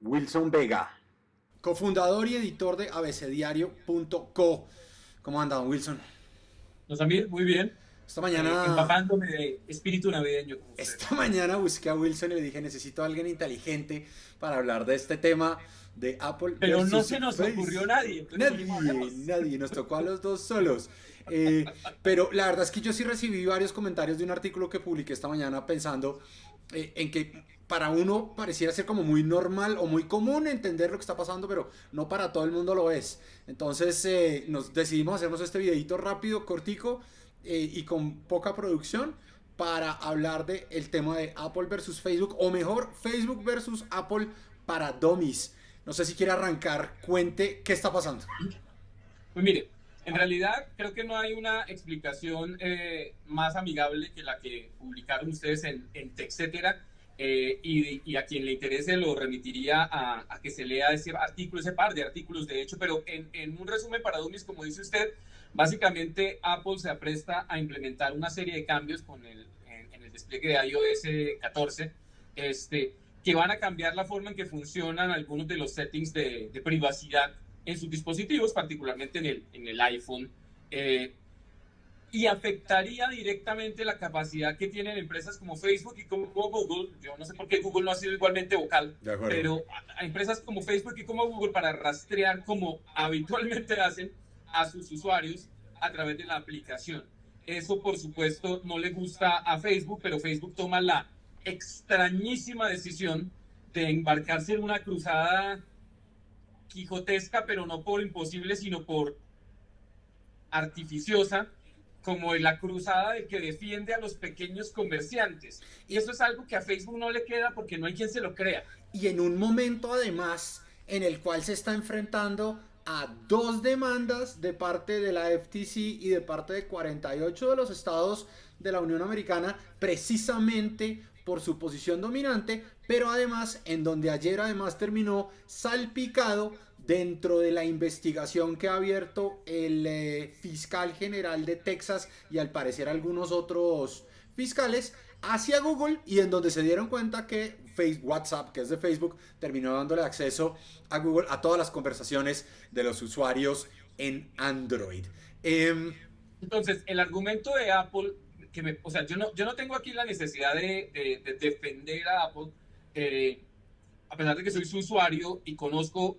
Wilson Vega, cofundador y editor de abecediario.co. ¿Cómo anda, don Wilson? Los amigos, muy bien. Esta mañana... Eh, empapándome de espíritu navideño. Esta mañana busqué a Wilson y le dije, necesito a alguien inteligente para hablar de este tema de Apple. Pero no se nos ocurrió nadie. Nadie, nadie. Nos tocó a los dos solos. Eh, pero la verdad es que yo sí recibí varios comentarios de un artículo que publiqué esta mañana pensando eh, en que para uno pareciera ser como muy normal o muy común entender lo que está pasando, pero no para todo el mundo lo es. Entonces eh, nos decidimos hacernos este videito rápido, cortico y con poca producción para hablar del el tema de Apple versus Facebook, o mejor, Facebook versus Apple para dummies. No sé si quiere arrancar, cuente qué está pasando. Pues mire, en realidad creo que no hay una explicación eh, más amigable que la que publicaron ustedes en, en TechCetera. Eh, y, a quien le interese lo remitiría a, que se lea ese artículo, ese par de artículos de hecho, pero en, un resumen para Dummies, como dice usted, básicamente Apple se apresta a implementar una serie de cambios con el, en, el despliegue de iOS 14, este, que van a cambiar la forma en que funcionan algunos de los settings de, de privacidad en sus dispositivos, particularmente en el, en el iPhone, eh, y afectaría directamente la capacidad que tienen empresas como Facebook y como Google. Yo no sé por qué Google no ha sido igualmente vocal, pero a, empresas como Facebook y como Google para rastrear como habitualmente hacen a sus usuarios a través de la aplicación. Eso, por supuesto, no le gusta a Facebook, pero Facebook toma la extrañísima decisión de embarcarse en una cruzada quijotesca, pero no por imposible, sino por artificiosa, como la cruzada de que defiende a los pequeños comerciantes. Y eso es algo que a Facebook no le queda porque no hay quien se lo crea. Y en un momento además en el cual se está enfrentando a dos demandas de parte de la FTC y de parte de 48 de los estados de la Unión Americana precisamente por su posición dominante, pero además en donde ayer además terminó salpicado dentro de la investigación que ha abierto el eh, fiscal general de Texas y al parecer algunos otros fiscales hacia Google y en donde se dieron cuenta que Facebook, WhatsApp, que es de Facebook, terminó dándole acceso a Google a todas las conversaciones de los usuarios en Android. Em, Entonces, el argumento de Apple o sea, yo no, yo no tengo aquí la necesidad de, defender a Apple, eh, a pesar de que soy su usuario y conozco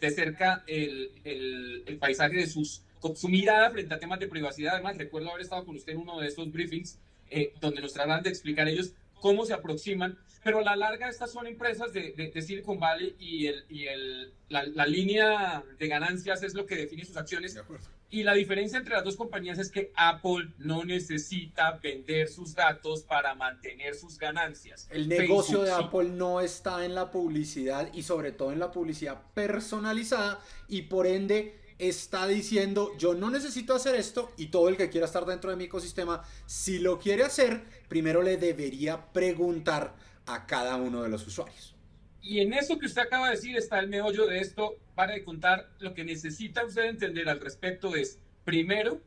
de cerca el, el, paisaje de sus, su mirada frente a temas de privacidad. Además, recuerdo haber estado con usted en uno de estos briefings eh, donde nos tratan de explicar ellos cómo se aproximan, pero a la larga estas son empresas de, de, Silicon Valley y, el, y el, la, la, línea de ganancias es lo que define sus acciones. De. Y la diferencia entre las dos compañías es que Apple no necesita vender sus datos para mantener sus ganancias. El negocio de Apple no está en la publicidad y sobre todo en la publicidad personalizada y por ende está diciendo yo no necesito hacer esto y todo el que quiera estar dentro de mi ecosistema, si lo quiere hacer, primero le debería preguntar a cada uno de los usuarios. Y en eso que usted acaba de decir está el meollo de esto. Para contar, lo que necesita usted entender al respecto es, primero,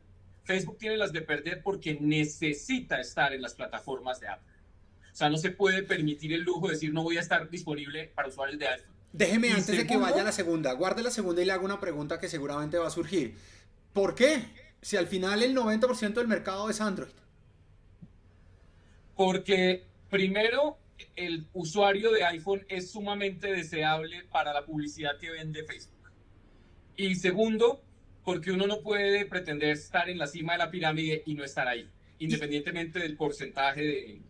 Facebook tiene las de perder porque necesita estar en las plataformas de Apple. O sea, no se puede permitir el lujo de decir no voy a estar disponible para usuarios de iPhone. Déjeme antes de que vaya a la segunda, guarde la segunda y le hago una pregunta que seguramente va a surgir. ¿Por qué? Si al final el 90% del mercado es Android. Porque primero el usuario de iPhone es sumamente deseable para la publicidad que vende Facebook. Y segundo, porque uno no puede pretender estar en la cima de la pirámide y no estar ahí, independientemente del porcentaje de,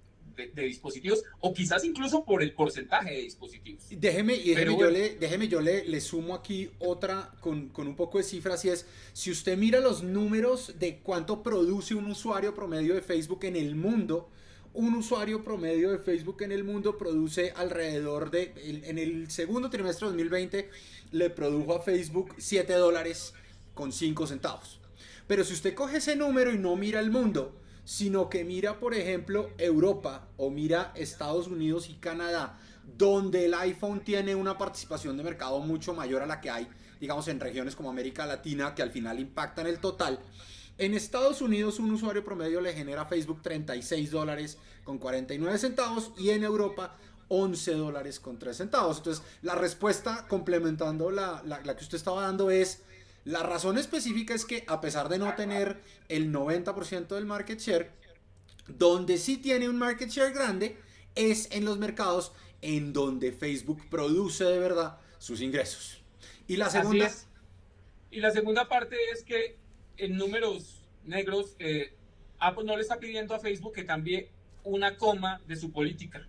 dispositivos o quizás incluso por el porcentaje de dispositivos. Déjeme, y déjeme, yo, le, déjeme yo le, le, sumo aquí otra con, con un poco de cifras y es, si usted mira los números de cuánto produce un usuario promedio de Facebook en el mundo, un usuario promedio de Facebook en el mundo produce alrededor de, en el segundo trimestre de 2020, le produjo a Facebook 7 dólares con 5 centavos. Pero si usted coge ese número y no mira el mundo, sino que mira, por ejemplo, Europa o mira Estados Unidos y Canadá, donde el iPhone tiene una participación de mercado mucho mayor a la que hay, digamos, en regiones como América Latina, que al final impactan el total, En Estados Unidos un usuario promedio le genera a Facebook 36 dólares con 49 centavos y en Europa 11 dólares con 3 centavos. Entonces la respuesta complementando la, la, la que usted estaba dando es la razón específica es que a pesar de no tener el 90% del market share, donde sí tiene un market share grande es en los mercados en donde Facebook produce de verdad sus ingresos. Y la segunda... Y la segunda parte es que en números negros, eh, Apple no le está pidiendo a Facebook que cambie una coma de su política.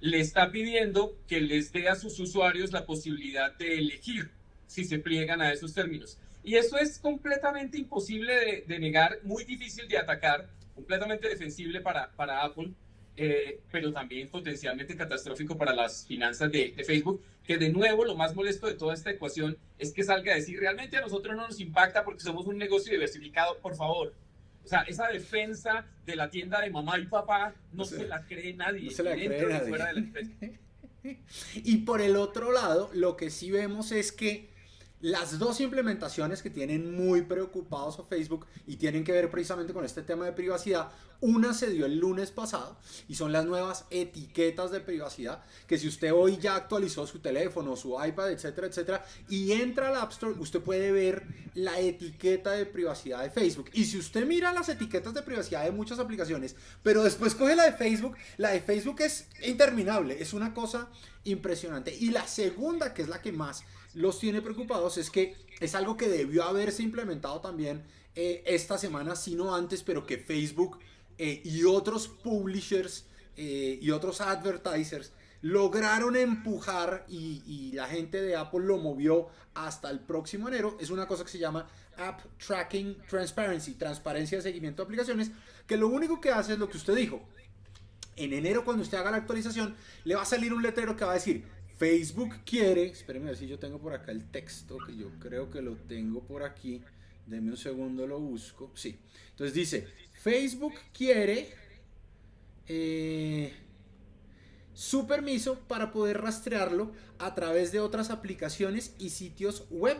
Le está pidiendo que les dé a sus usuarios la posibilidad de elegir si se pliegan a esos términos. Y eso es completamente imposible de, negar, muy difícil de atacar, completamente defensible para, para Apple, eh, pero también potencialmente catastrófico para las finanzas de, de, Facebook, que de nuevo lo más molesto de toda esta ecuación es que salga a decir, realmente a nosotros no nos impacta porque somos un negocio diversificado, por favor. O sea, esa defensa de la tienda de mamá y papá no, se, la cree nadie. No se la cree nadie. y por el otro lado, lo que sí vemos es que las dos implementaciones que tienen muy preocupados a Facebook y tienen que ver precisamente con este tema de privacidad, una se dio el lunes pasado y son las nuevas etiquetas de privacidad que si usted hoy ya actualizó su teléfono, su iPad, etcétera, etcétera, y entra al App Store, usted puede ver la etiqueta de privacidad de Facebook. Y si usted mira las etiquetas de privacidad de muchas aplicaciones, pero después coge la de Facebook, la de Facebook es interminable, es una cosa impresionante. Y la segunda, que es la que más los tiene preocupados es que es algo que debió haberse implementado también eh, esta semana, sino antes, pero que Facebook eh, y otros publishers eh, y otros advertisers lograron empujar y, y, la gente de Apple lo movió hasta el próximo enero. Es una cosa que se llama App Tracking Transparency, transparencia de seguimiento de aplicaciones, que lo único que hace es lo que usted dijo. En enero cuando usted haga la actualización, le va a salir un letrero que va a decir, Facebook quiere, espérenme a ver si yo tengo por acá el texto, que yo creo que lo tengo por aquí. Deme un segundo, lo busco. Sí. Entonces dice, Facebook quiere eh, su permiso para poder rastrearlo a través de otras aplicaciones y sitios web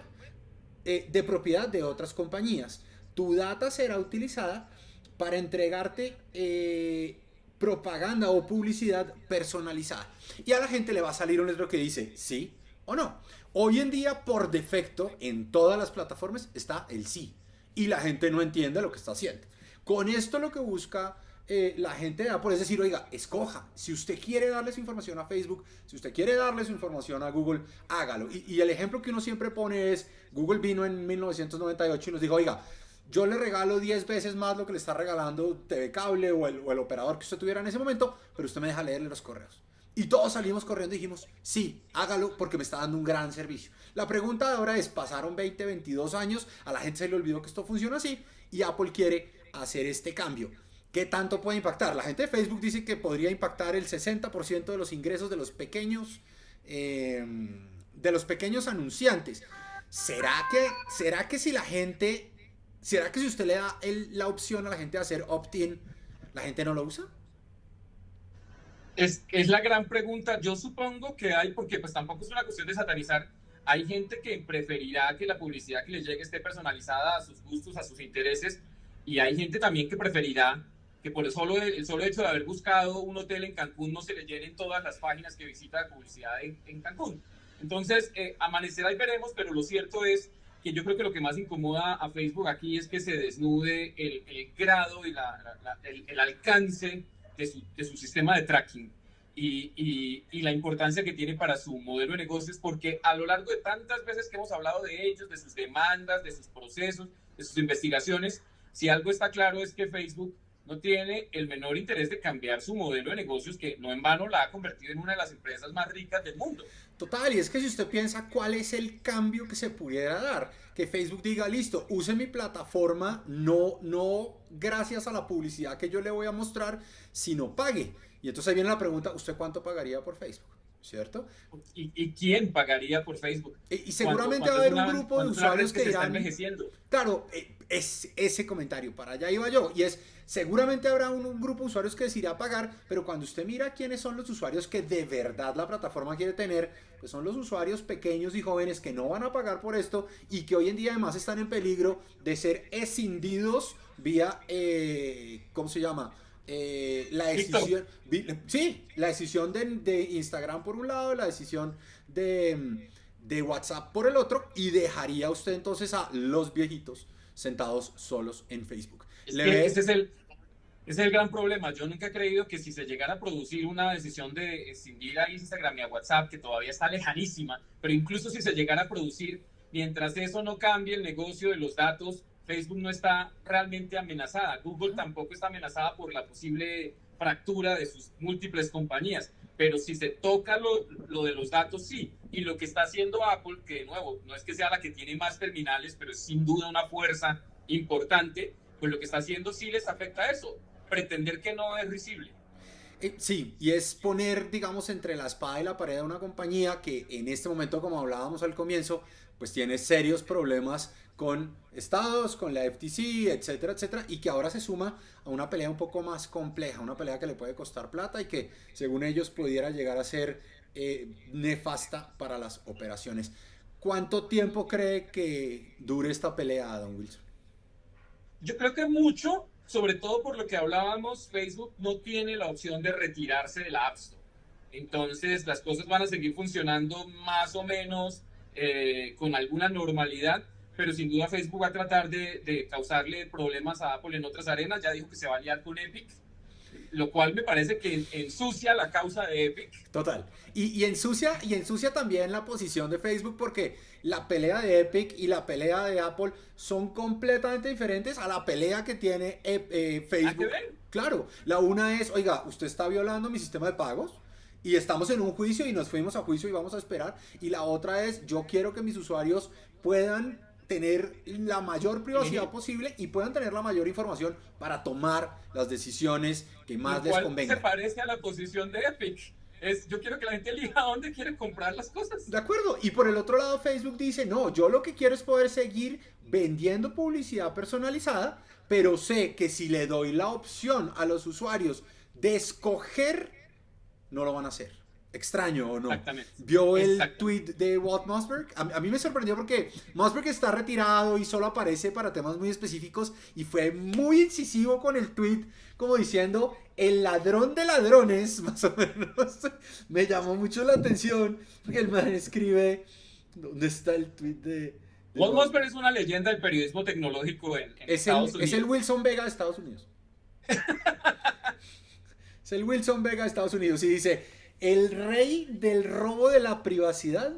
eh, de propiedad de otras compañías. Tu data será utilizada para entregarte eh, propaganda o publicidad personalizada. Y a la gente le va a salir un letrero que dice sí o no. Hoy en día, por defecto, en todas las plataformas está el sí. Y la gente no entiende lo que está haciendo. Con esto lo que busca eh, la gente de Apple es decir, oiga, escoja. Si usted quiere darle su información a Facebook, si usted quiere darle su información a Google, hágalo. Y, y el ejemplo que uno siempre pone es, Google vino en 1998 y nos dijo, oiga, yo le regalo 10 veces más lo que le está regalando TV Cable o el, o el, operador que usted tuviera en ese momento, pero usted me deja leerle los correos. Y todos salimos corriendo y dijimos, sí, hágalo porque me está dando un gran servicio. La pregunta de ahora es, pasaron 20, 22 años, a la gente se le olvidó que esto funciona así y Apple quiere hacer este cambio. ¿Qué tanto puede impactar? La gente de Facebook dice que podría impactar el 60% de los ingresos de los pequeños, eh, de los pequeños anunciantes. ¿Será que, ¿Será que si la gente ¿Será que si usted le da la opción a la gente de hacer opt-in, la gente no lo usa? Es, la gran pregunta. Yo supongo que hay, porque pues tampoco es una cuestión de satanizar. Hay gente que preferirá que la publicidad que les llegue esté personalizada a sus gustos, a sus intereses, y hay gente también que preferirá que por el solo, el solo hecho de haber buscado un hotel en Cancún no se le llenen todas las páginas que visita de publicidad en, en Cancún. Entonces, eh, amanecerá y veremos, pero lo cierto es que yo creo que lo que más incomoda a Facebook aquí es que se desnude el, el grado y la, la, el, el, alcance de su, de su, sistema de tracking y, y, y, la importancia que tiene para su modelo de negocios, porque a lo largo de tantas veces que hemos hablado de ellos, de sus demandas, de sus procesos, de sus investigaciones, si algo está claro es que Facebook no tiene el menor interés de cambiar su modelo de negocios, que no en vano la ha convertido en una de las empresas más ricas del mundo. Total, y es que si usted piensa cuál es el cambio que se pudiera dar, que Facebook diga, listo, use mi plataforma, no, no gracias a la publicidad que yo le voy a mostrar, sino pague. Y entonces ahí viene la pregunta, ¿usted cuánto pagaría por Facebook? ¿Cierto? ¿Y, quién pagaría por Facebook? Y, seguramente va a haber un grupo de usuarios que, dirán... Claro, eh, es ese comentario, para allá iba yo, y es, seguramente habrá un, grupo de usuarios que decidirá pagar, pero cuando usted mira quiénes son los usuarios que de verdad la plataforma quiere tener, pues son los usuarios pequeños y jóvenes que no van a pagar por esto y que hoy en día además están en peligro de ser escindidos vía, eh, ¿cómo se llama? Eh, la decisión, sí, la decisión de, Instagram por un lado, la decisión de, de WhatsApp por el otro, y dejaría usted entonces a los viejitos sentados solos en Facebook. ese, es el, es el gran problema. Yo nunca he creído que si se llegara a producir una decisión de escindir a Instagram y a WhatsApp, que todavía está lejanísima, pero incluso si se llegara a producir, mientras eso no cambie el negocio de los datos, Facebook no está realmente amenazada. Google tampoco está amenazada por la posible fractura de sus múltiples compañías. Pero si se toca lo, lo, de los datos, sí. Y lo que está haciendo Apple, que de nuevo, no es que sea la que tiene más terminales, pero es sin duda una fuerza importante, pues lo que está haciendo sí les afecta a eso. Pretender que no es risible. Eh, sí, y es poner, digamos, entre la espada y la pared de una compañía que en este momento, como hablábamos al comienzo, pues tiene serios problemas con estados, con la FTC, etcétera, etcétera, y que ahora se suma a una pelea un poco más compleja, una pelea que le puede costar plata y que según ellos pudiera llegar a ser eh, nefasta para las operaciones. ¿Cuánto tiempo cree que dure esta pelea, Don Wilson? Yo creo que mucho, sobre todo por lo que hablábamos, Facebook no tiene la opción de retirarse de la App Store. Entonces las cosas van a seguir funcionando más o menos eh, con alguna normalidad pero sin duda Facebook va a tratar de, causarle problemas a Apple en otras arenas. Ya dijo que se va a liar con Epic, lo cual me parece que ensucia la causa de Epic. Total. Y, ensucia, y ensucia también la posición de Facebook porque la pelea de Epic y la pelea de Apple son completamente diferentes a la pelea que tiene eh, eh, Facebook. Claro, la una es, oiga, usted está violando mi sistema de pagos y estamos en un juicio y nos fuimos a juicio y vamos a esperar. Y la otra es, yo quiero que mis usuarios puedan tener la mayor privacidad posible y puedan tener la mayor información para tomar las decisiones que más les convengan. se parece a la posición de Epic. Es, yo quiero que la gente elija dónde quiere comprar las cosas. De acuerdo. Y por el otro lado, Facebook dice, no, yo lo que quiero es poder seguir vendiendo publicidad personalizada, pero sé que si le doy la opción a los usuarios de escoger, no lo van a hacer extraño o no. Exactamente. ¿Vio el tweet de Walt Mossberg? A, mí me sorprendió porque Mossberg está retirado y solo aparece para temas muy específicos y fue muy incisivo con el tweet como diciendo el ladrón de ladrones, más o menos. me llamó mucho la atención porque el man escribe ¿dónde está el tweet de... Walt Mossberg es una leyenda del periodismo tecnológico en, Estados Unidos. Es el Wilson Vega de Estados Unidos. es el Wilson Vega de Estados Unidos y dice el rey del robo de la privacidad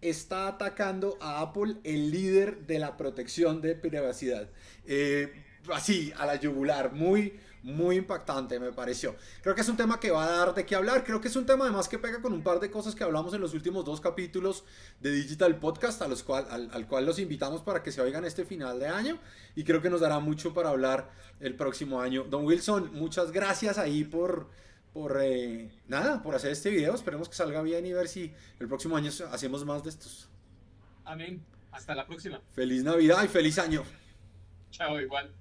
está atacando a Apple, el líder de la protección de privacidad. Eh, así, a la yugular, muy, muy impactante me pareció. Creo que es un tema que va a dar de qué hablar, creo que es un tema además que pega con un par de cosas que hablamos en los últimos dos capítulos de Digital Podcast, al, al cual los invitamos para que se oigan este final de año y creo que nos dará mucho para hablar el próximo año. Don Wilson, muchas gracias ahí por por eh, nada, por hacer este video. Esperemos que salga bien y ver si el próximo año hacemos más de estos. Amén. Hasta la próxima. Feliz Navidad y feliz año. Chao, igual.